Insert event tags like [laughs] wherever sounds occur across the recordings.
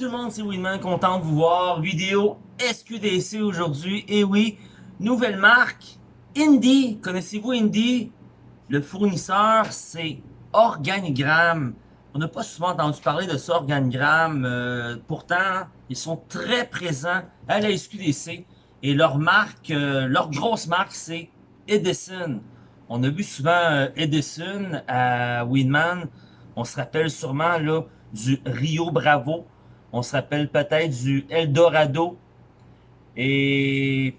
tout le monde, c'est Winman, content de vous voir. Vidéo SQDC aujourd'hui. Et oui, nouvelle marque, Indie. Connaissez-vous Indie? Le fournisseur, c'est Organigramme. On n'a pas souvent entendu parler de ça, Organigramme. Euh, pourtant, ils sont très présents à la SQDC. Et leur marque, euh, leur grosse marque, c'est Edison. On a vu souvent euh, Edison à Winman. On se rappelle sûrement là du Rio Bravo. On se rappelle peut-être du Eldorado. Et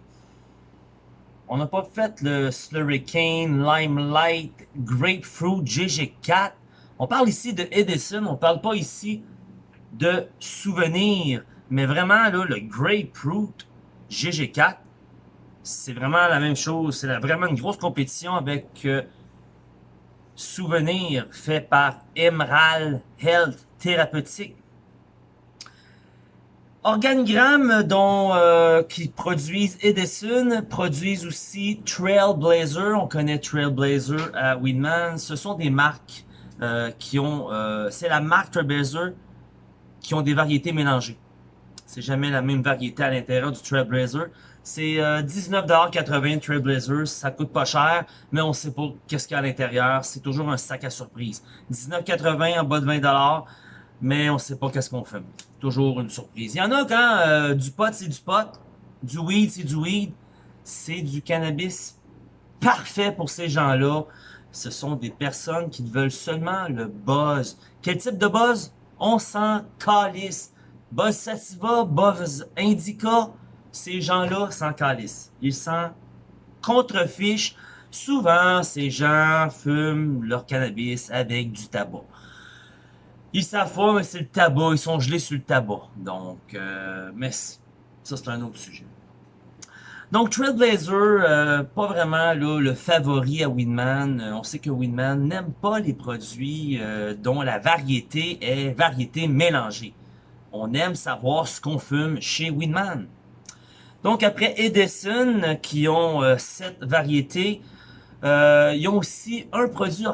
on n'a pas fait le Slurricane, Limelight, Grapefruit, GG4. On parle ici de Edison, on parle pas ici de souvenirs. Mais vraiment, le Grapefruit GG4, c'est vraiment la même chose. C'est vraiment une grosse compétition avec euh, Souvenir fait par Emerald Health Thérapeutique. Organigramme dont euh, qui produisent Edison, produisent aussi Trailblazer. On connaît Trailblazer à Winman. Ce sont des marques euh, qui ont... Euh, c'est la marque Trailblazer qui ont des variétés mélangées. C'est jamais la même variété à l'intérieur du Trailblazer. C'est 19,80$ Trailblazer, ça coûte pas cher, mais on sait pas qu'est-ce qu'il y a à l'intérieur. C'est toujours un sac à surprise. 19,80$ en bas de 20$, mais on sait pas qu'est-ce qu'on fait. Toujours une surprise. Il y en a quand euh, du pot, c'est du pot. Du weed, c'est du weed. C'est du cannabis parfait pour ces gens-là. Ce sont des personnes qui veulent seulement le buzz. Quel type de buzz? On s'en calisse. Buzz sativa, buzz indica. Ces gens-là s'en calissent. Ils s'en contrefichent. Souvent, ces gens fument leur cannabis avec du tabac. Ils savent pas, mais c'est le tabac. Ils sont gelés sur le tabac. Donc, euh, mais ça, c'est un autre sujet. Donc, Trailblazer, euh, pas vraiment le favori à Winman. Euh, on sait que Winman n'aime pas les produits euh, dont la variété est variété mélangée. On aime savoir ce qu'on fume chez Winman. Donc, après Edison, qui ont cette variété, ils ont aussi un produit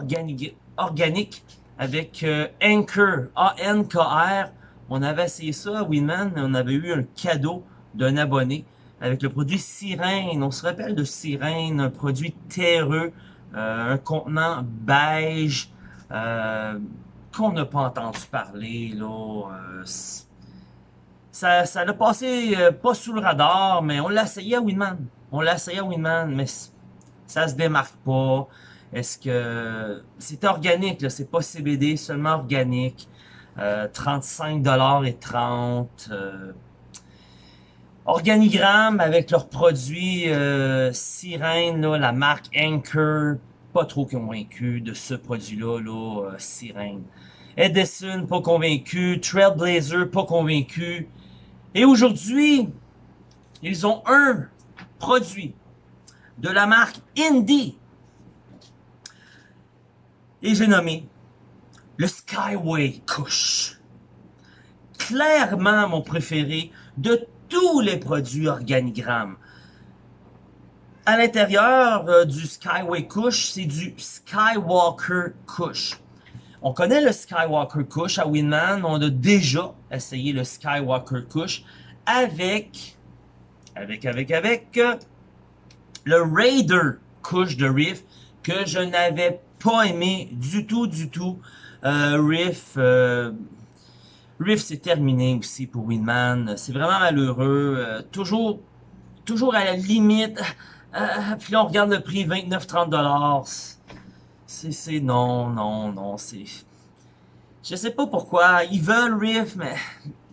organique avec euh, Anchor, A-N-K-R. On avait essayé ça à Winman, on avait eu un cadeau d'un abonné avec le produit Sirène. On se rappelle de Sirène, un produit terreux, euh, un contenant beige, euh, qu'on n'a pas entendu parler. là. ça, ça a passé pas sous le radar, mais on l'a essayé à Winman. On l'a essayé à Winman, mais ça se démarque pas. Est-ce que c'est organique, là, c'est pas CBD, seulement organique. Euh, 35$ et 30. Euh, organigramme avec leurs produits euh, Sirène, là, la marque Anchor, pas trop convaincu de ce produit-là, là, euh, Sirène. Edison, pas convaincu. Trailblazer, pas convaincu. Et aujourd'hui, ils ont un produit de la marque Indie et j'ai nommé le Skyway Kush. Clairement mon préféré de tous les produits organigrammes. À l'intérieur euh, du Skyway Kush, c'est du Skywalker Kush. On connaît le Skywalker Kush à Winman. On a déjà essayé le Skywalker Kush avec, avec, avec, avec euh, le Raider Kush de Riff que je n'avais pas aimé du tout, du tout. Euh, Riff, euh, Riff c'est terminé aussi pour Winman. C'est vraiment malheureux. Euh, toujours, toujours à la limite. Puis là, on regarde le prix, 29-30$. C'est, non, non, non, c'est... Je sais pas pourquoi. Ils veulent Riff, mais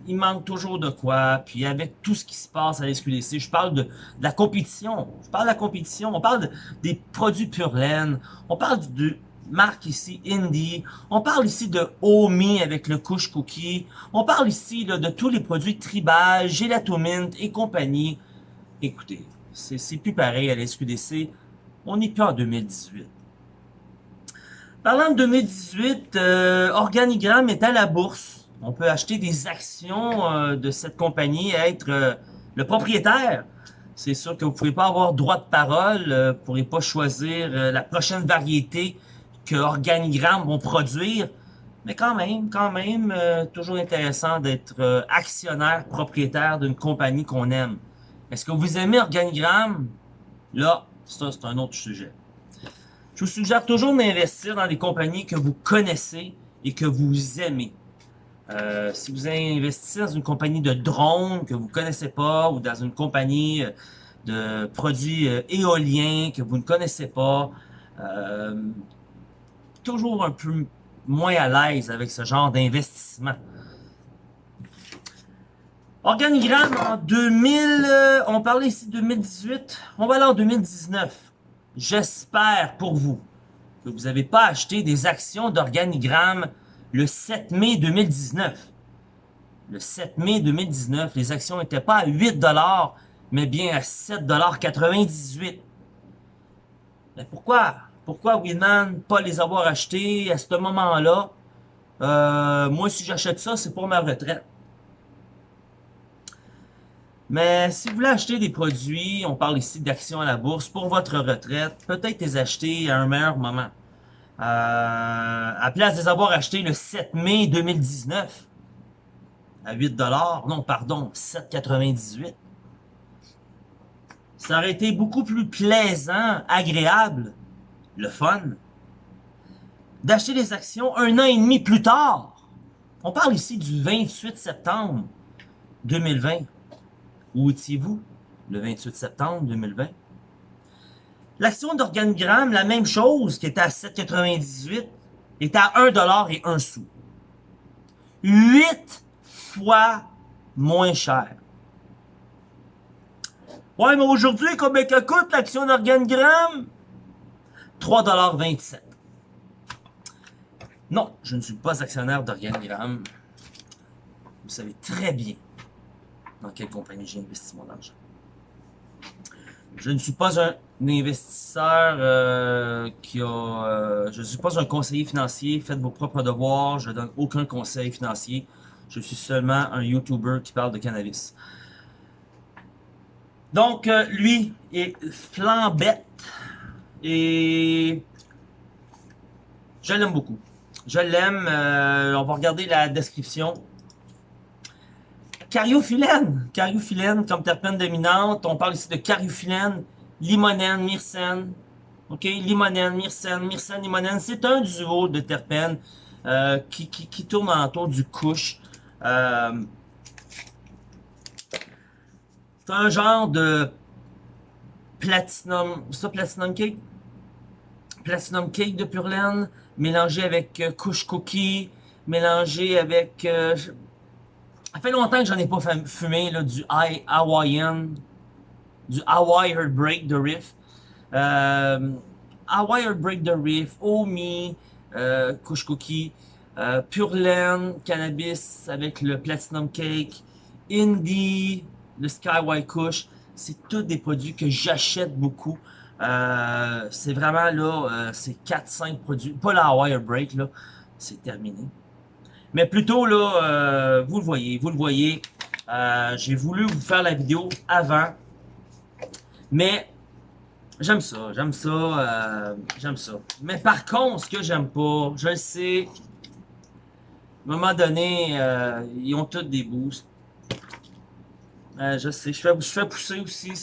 il manque toujours de quoi. Puis avec tout ce qui se passe à l'SQDC, je parle de, la compétition. Je parle de la compétition. On parle des produits pure laine. On parle de marque ici Indie. On parle ici de Omi avec le couche cookie. On parle ici de tous les produits tribal, Gelatomint et compagnie. Écoutez, c'est plus pareil à l'SQDC. On n'est plus en 2018. Parlant de 2018, euh, Organigramme est à la bourse on peut acheter des actions euh, de cette compagnie être euh, le propriétaire. C'est sûr que vous ne pouvez pas avoir droit de parole, euh, vous ne pourrez pas choisir la prochaine variété que Organigramme vont produire. Mais quand même, quand même, toujours intéressant d'être actionnaire, propriétaire d'une compagnie qu'on aime. Est-ce que vous aimez Organigramme? Là, ça, c'est un autre sujet. Je vous suggère toujours d'investir dans des compagnies que vous connaissez et que vous aimez. Euh, si vous investissez dans une compagnie de drones que vous connaissez pas ou dans une compagnie de produits éoliens que vous ne connaissez pas, toujours un peu moins à l'aise avec ce genre d'investissement. Organigramme en 2000, euh, on parlait ici de 2018, on va aller en 2019. J'espère pour vous que vous n'avez pas acheté des actions d'Organigramme le 7 mai 2019. Le 7 mai 2019, les actions n'étaient pas à 8 mais bien à 7,98 Mais pourquoi? Pourquoi Winman pas les avoir achetés à ce moment-là? Euh, moi, si j'achète ça, c'est pour ma retraite. Mais si vous voulez acheter des produits, on parle ici d'actions à la bourse, pour votre retraite, peut-être les acheter à un meilleur moment. Euh, à place de les avoir achetés le 7 mai 2019, à 8 non pardon, 7,98, ça aurait été beaucoup plus plaisant, agréable le fun, d'acheter des actions un an et demi plus tard. On parle ici du 28 septembre 2020. Où étiez-vous le 28 septembre 2020? L'action d'organigramme, la même chose, qui était à 7,98, est à 1$ et 1 sou. 8 fois moins cher. Ouais, mais aujourd'hui, combien coûte l'action d'organigramme? 3,27$. Non, je ne suis pas actionnaire d'Organigramme. Vous savez très bien dans quelle compagnie j'ai investi mon argent. Je ne suis pas un investisseur euh, qui a... Euh, je ne suis pas un conseiller financier. Faites vos propres devoirs. Je ne donne aucun conseil financier. Je suis seulement un YouTuber qui parle de cannabis. Donc, euh, lui est flambette et je l'aime beaucoup. Je l'aime. On va regarder la description. Cariophyllène. Cariophyllène comme terpène dominante. On parle ici de cariophyllène, limonène, myrcène. OK? Limonène, myrcène, myrcène, limonène. C'est un duo de terpènes euh, qui, qui, tourne autour du couche. Euh, c'est un genre de platinum. Ça, platinum cake? Platinum Cake de Pure Laine, mélangé avec euh, Couche Cookie, mélangé avec... Euh, ça fait longtemps que j'en ai pas fumé, là, du Hawaiian, du Hawaii Heartbreak de Riff. Euh, Hawaii Heartbreak de Riff, Omi, euh, Couche Cookie, euh, Pure Laine, Cannabis avec le Platinum Cake, Indie, le Sky White Kush. C'est tous des produits que j'achète beaucoup. Euh, c'est vraiment là, euh, c'est 4-5 produits. Pas la wire break, là. C'est terminé. Mais plutôt, là, vous le voyez, vous le voyez. J'ai voulu vous faire la vidéo avant. Mais j'aime ça, j'aime ça, j'aime ça. Mais par contre, ce que j'aime pas, je le sais, à un moment donné, ils ont tous des boosts. je sais, je fais, je fais pousser aussi,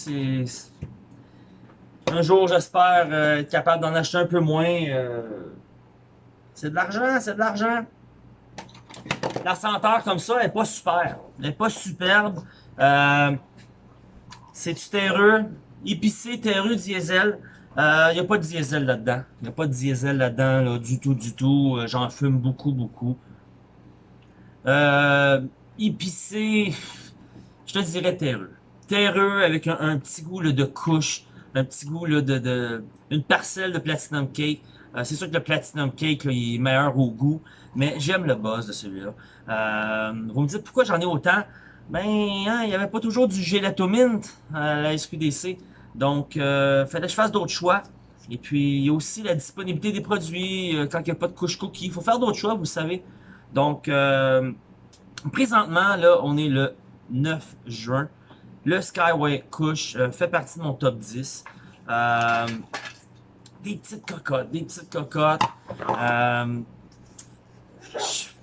un jour, j'espère euh, être capable d'en acheter un peu moins. Euh, c'est de l'argent, c'est de l'argent. La senteur comme ça, elle n'est pas super. Elle n'est pas superbe. Euh, c'est du terreux? Épicé, terreux, diesel. Il n'y a pas de diesel là-dedans. Il n'y a pas de diesel là-dedans, là, du tout, du tout. J'en fume beaucoup, beaucoup. épicé, je te dirais terreux. Terreux avec un, petit goût de couche un petit goût là, de, de, une parcelle de Platinum Cake. Euh, c'est sûr que le Platinum Cake là, il est meilleur au goût, mais j'aime le buzz de celui-là. Euh, vous me dites pourquoi j'en ai autant? Ben, hein, il n'y avait pas toujours du Mint à la SQDC. Donc, euh, fallait que je fasse d'autres choix. Et puis, il y a aussi la disponibilité des produits euh, quand il n'y a pas de couche cookie. Il faut faire d'autres choix, vous savez. Donc, euh, présentement, là, on est le 9 juin. Le Skyway Kush euh, fait partie de mon top 10. Euh, des petites cocottes, des petites cocottes.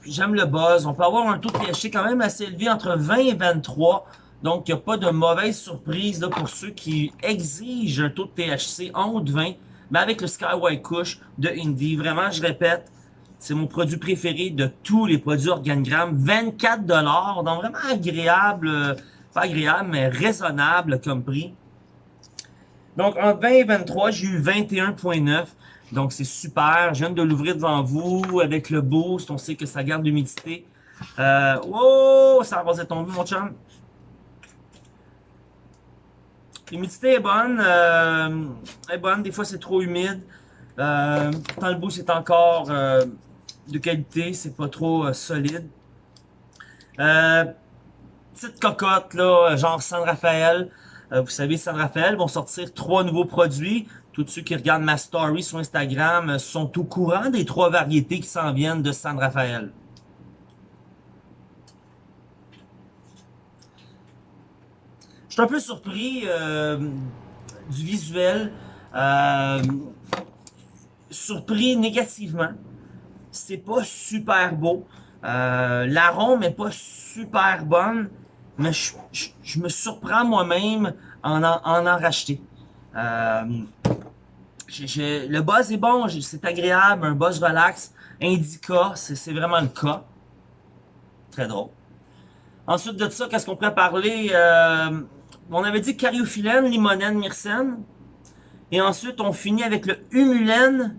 J'aime le buzz. On peut avoir un taux de THC quand même assez élevé, entre 20 et 23. Donc, il n'y a pas de mauvaise surprise pour ceux qui exigent un taux de THC en haut de 20. Mais avec le Skyway Kush de Indie, vraiment, je répète, c'est mon produit préféré de tous les produits Organigramme. 24 donc vraiment agréable, euh, pas agréable, mais raisonnable comme prix. Donc, en 20 et 23, j'ai eu 21.9. Donc, c'est super. Je viens de l'ouvrir devant vous avec le boost. On sait que ça garde l'humidité. Oh, ça va tomber, mon chum. L'humidité est bonne. Euh, est bonne. Des fois, c'est trop humide. Euh, le boost est encore euh, de qualité. C'est pas trop euh, solide. petite cocotte, là, genre San Rafael. vous savez, San Rafael vont sortir trois nouveaux produits. Tous ceux qui regardent ma story sur Instagram sont au courant des trois variétés qui s'en viennent de San Rafael. Suis un peu surpris euh, du visuel. Euh, surpris négativement. C'est pas super beau. Euh, L'arôme est pas super bonne. Mais je, me surprends moi-même en, en en, racheter. Euh, le buzz est bon, c'est agréable, un buzz relax. Indica, c'est vraiment le cas. Très drôle. Ensuite de ça, qu'est-ce qu'on pourrait parler? On avait dit cariophyllène, limonène, myrcène. Et ensuite, on finit avec le humulène.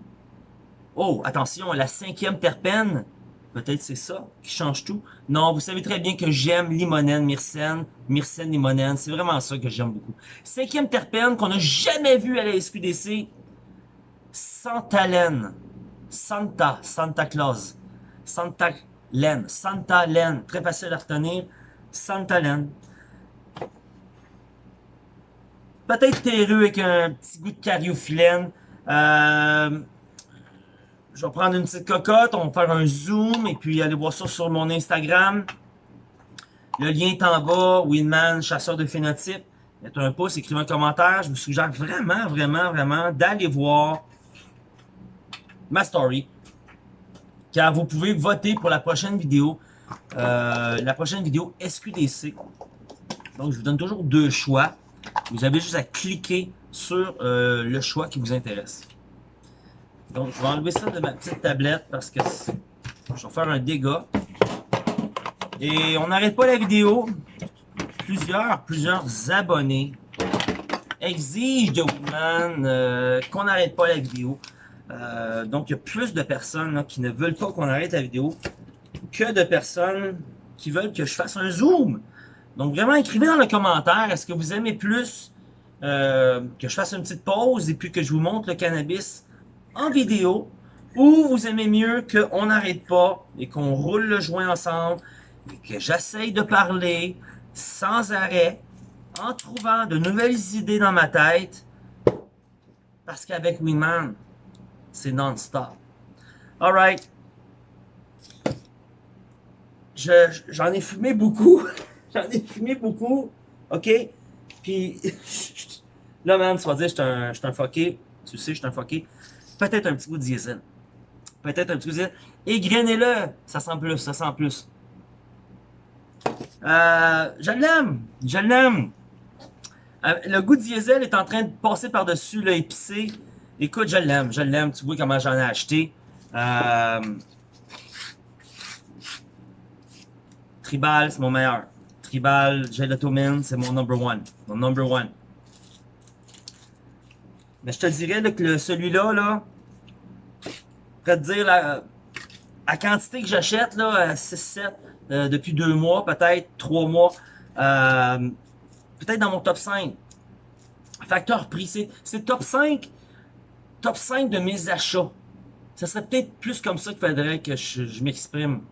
Oh, attention, la cinquième terpène. Peut-être c'est ça qui change tout. Non, vous savez très bien que j'aime limonène, myrcène, myrcène, limonène. C'est vraiment ça que j'aime beaucoup. Cinquième terpène qu'on n'a jamais vu à la SQDC. Santalène. Santa, Santa Claus. Santa Laine, Santa Laine. Très facile à retenir. Santa Laine. Peut-être terreux avec un petit goût de cariophyllène. Euh, je vais prendre une petite cocotte, on va faire un zoom et puis aller voir ça sur mon Instagram. Le lien est en bas, Winman, chasseur de phénotypes. Mettez un pouce, écrivez un commentaire. Je vous suggère vraiment, vraiment, vraiment d'aller voir ma story. Car vous pouvez voter pour la prochaine vidéo. Euh, la prochaine vidéo SQDC. Donc, je vous donne toujours deux choix. Vous avez juste à cliquer sur euh, le choix qui vous intéresse. Donc, je vais enlever ça de ma petite tablette parce que je vais faire un dégât. Et on n'arrête pas la vidéo. Plusieurs, plusieurs abonnés exigent de Woodman euh, qu'on n'arrête pas la vidéo. Euh, donc, il y a plus de personnes qui ne veulent pas qu'on arrête la vidéo que de personnes qui veulent que je fasse un zoom. Donc, vraiment, écrivez dans le commentaire, est-ce que vous aimez plus euh, que je fasse une petite pause et puis que je vous montre le cannabis en vidéo ou vous aimez mieux qu'on n'arrête pas et qu'on roule le joint ensemble et que j'essaye de parler sans arrêt en trouvant de nouvelles idées dans ma tête? Parce qu'avec Winman, c'est non-stop. Alright. J'en ai fumé beaucoup. [laughs] J'en ai fumé beaucoup. OK? Puis, [laughs] là, man, tu vas dire, je suis un, fucké. Tu sais, je suis un fucké. Peut-être un petit goût de diesel. Peut-être un petit goût de diesel. Égrenez-le. Ça sent plus, ça sent plus. Euh, je l'aime. Je l'aime. Euh, le goût de diesel est en train de passer par-dessus l'épicé. Écoute, je l'aime. Je l'aime. Tu vois comment j'en ai acheté. Euh, Tribal, c'est mon meilleur. Tribal, Gelatomine, c'est mon number one. Mon number one. Mais je te dirais que celui-là, là, je te dire la, quantité que j'achète, là, 6-7, euh, depuis deux mois, peut-être trois mois, euh, peut-être dans mon top 5. Facteur prix, c'est top 5, top 5 de mes achats. Ça serait peut-être plus comme ça qu'il faudrait que je, m'exprime.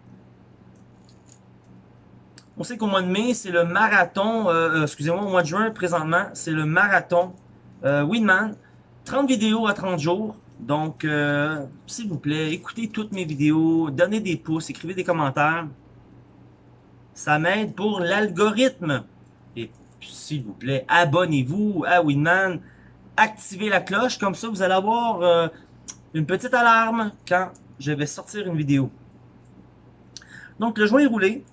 On sait qu'au mois de mai, c'est le marathon, euh, excusez-moi, au mois de juin, présentement, c'est le marathon Winman. 30 vidéos à 30 jours. Donc, euh, s'il vous plaît, écoutez toutes mes vidéos, donnez des pouces, écrivez des commentaires. Ça m'aide pour l'algorithme. Et s'il vous plaît, abonnez-vous à Winman. Activez la cloche, comme ça vous allez avoir euh, une petite alarme quand je vais sortir une vidéo. Donc, le joint est roulé.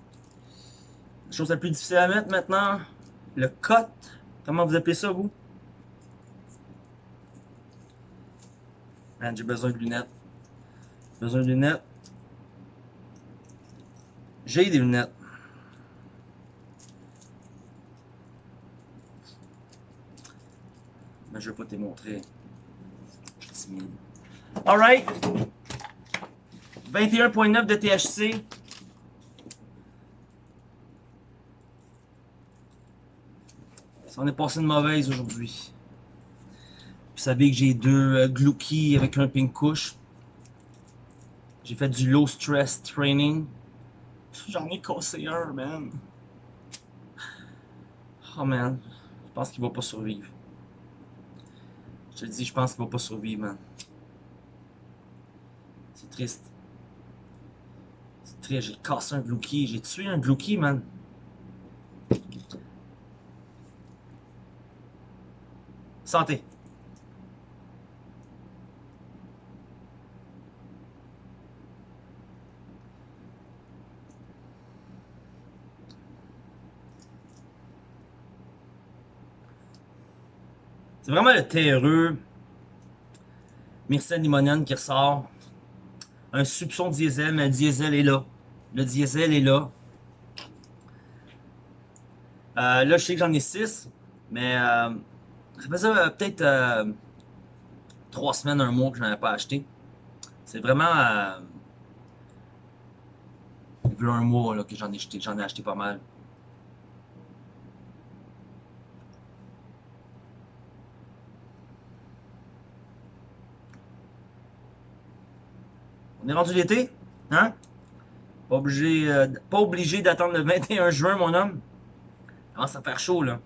Chose la plus difficile à mettre maintenant, le cut. Comment vous appelez ça, vous? J'ai besoin de lunettes. Besoin de lunettes. J'ai des lunettes. Mais je vais pas te montrer. Je suis timide. Alright. 21.9 de THC. En est passé une mauvaise aujourd'hui. Vous savez que j'ai deux euh, Glouki avec un pink couche. J'ai fait du low stress training. J'en ai cassé un, man. Oh man, je pense qu'il va pas survivre. Je te dis, je pense qu'il va pas survivre, man. C'est triste. C'est triste, j'ai cassé un Glouki. J'ai tué un Glouki, man. Santé. C'est vraiment le terreux Myrcène limonène qui ressort. Un soupçon diesel, mais le diesel est là. Le diesel est là. Euh, là, je sais que j'en ai 6, mais euh, ça faisait euh, peut-être euh, 3 semaines, un mois que je n'en avais pas acheté. C'est vraiment... Euh, il un mois là, que j'en ai acheté, j'en ai acheté pas mal. On est rendu l'été, hein? Pas obligé, euh, obligé d'attendre le 21 juin, mon homme. Commence à faire chaud, là.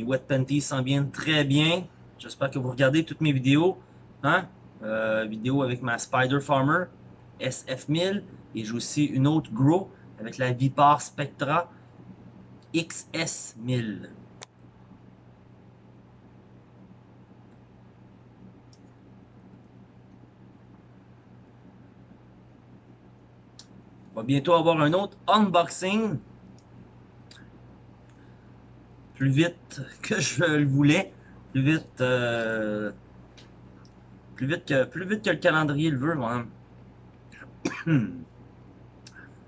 Mes wet panties s'en viennent très bien. J'espère que vous regardez toutes mes vidéos. Hein? Euh, vidéo avec ma Spider Farmer SF1000. Et j'ai aussi une autre Grow avec la Vipar Spectra XS1000. On va bientôt avoir un autre unboxing. Plus vite que je le voulais. Plus vite, euh, plus vite que plus vite que le calendrier le veut, moi. [clears throat]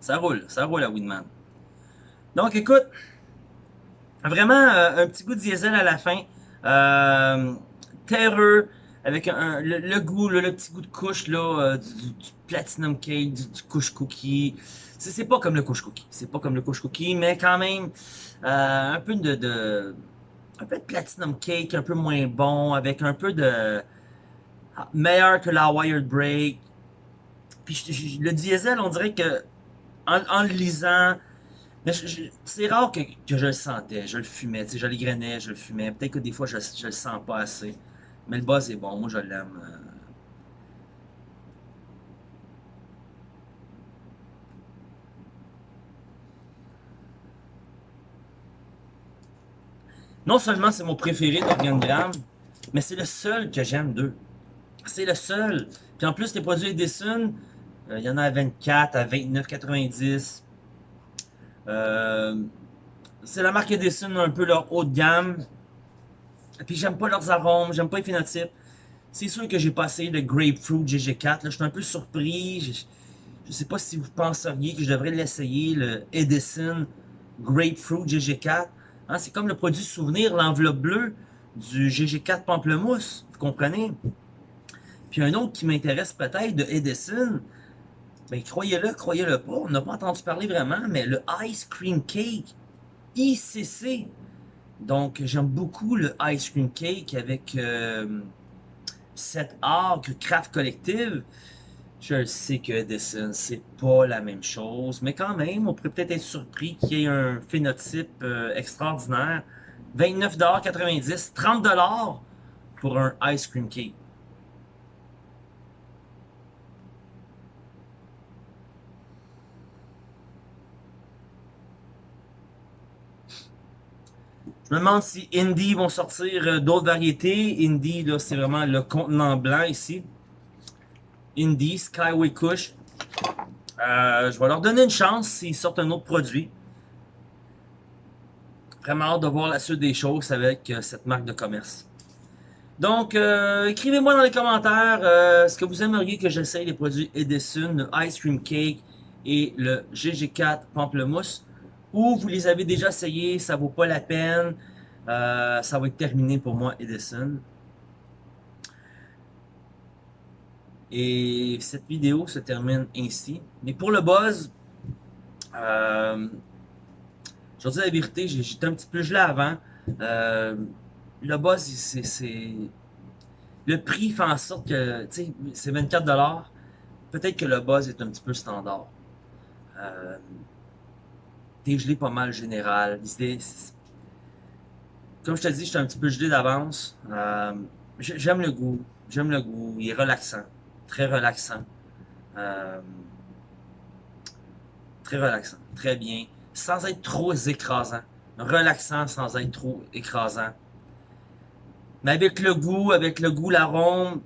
ça roule, ça roule à Winman. Donc écoute, vraiment euh, un petit goût de diesel à la fin. Euh, terreux, avec un, le, goût, le, le petit goût de couche là, euh, du, platinum cake, du, couche cookie. C'est pas comme le couche cookie, c'est pas comme le couche cookie, mais quand même euh, un peu de, un peu de platinum cake, un peu moins bon, avec un peu de ah, meilleur que la wired break. Puis je- le diesel, on dirait que en, en le lisant, mais c'est rare que, que je le sentais, je le fumais, je le grainais, je le fumais. Peut-être que des fois je, je le sens pas assez. Mais le buzz est bon, moi je l'aime. euh. Non seulement c'est mon préféré d'Organigramme, mais c'est le seul que j'aime d'eux. C'est le seul. Puis en plus, les produits Edison, euh, il y en a à 24, à 29,90. Euh, c'est la marque Edison, un peu leur haut de gamme. Puis j'aime pas leurs arômes, j'aime pas les phénotypes. C'est sûr que j'ai passé le Grapefruit GG4. Là, je suis un peu surpris. Je, je sais pas si vous penseriez que je devrais l'essayer, le Edison Grapefruit GG4. Hein, c'est comme le produit souvenir, l'enveloppe bleue du GG4 Pamplemousse. Vous comprenez? Puis un autre qui m'intéresse peut-être de Edison, ben croyez-le, croyez-le pas, on n'a pas entendu parler vraiment, mais le Ice Cream Cake ICC. Donc j'aime beaucoup le Ice Cream Cake avec euh, cette arc Craft Collective. Je sais que Edison, c'est pas la même chose, mais quand même, on pourrait peut-être être surpris qu'il y ait un phénotype euh, extraordinaire. 29,90$, 30$ pour un Ice Cream Cake. Je me demande si Indie vont sortir euh, d'autres variétés. Indie, là, c'est vraiment le contenant blanc ici. Indie, Skyway Kush. Euh, je vais leur donner une chance s'ils sortent un autre produit. Vraiment hâte de voir la suite des choses avec euh, cette marque de commerce. Donc, écrivez-moi dans les commentaires ce que vous aimeriez que j'essaye les produits Edison, le Ice Cream Cake et le GG4 Pamplemousse. Ou vous les avez déjà essayés, ça vaut pas la peine. Euh, ça va être terminé pour moi, Edison. Et cette vidéo se termine ainsi. Mais pour le buzz, euh, je vais dire la vérité, j'étais un petit peu gelé avant. Euh, le buzz, c'est... Le prix fait en sorte que, tu sais, c'est 24$. Peut-être que le buzz est un petit peu standard. T'es gelé pas mal général. Comme je te dis, je suis un petit peu gelé d'avance. Euh, J'aime le goût. J'aime le goût. Il est relaxant. Très relaxant. Euh, très relaxant. Très bien. Sans être trop écrasant. Relaxant sans être trop écrasant. Mais avec le goût, avec le goût, l'arôme,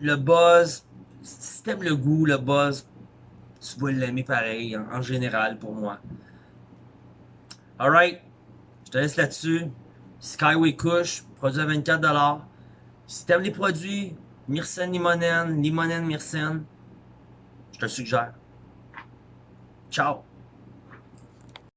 le buzz. Si t'aimes le goût, le buzz, tu vas l'aimer pareil, en, en, général, pour moi. Alright, je te laisse là-dessus. Skyway Kush, produit à 24$. Si t'aimes les produits, Myrcène Limonène, Limonène Myrcène, je te suggère. Ciao!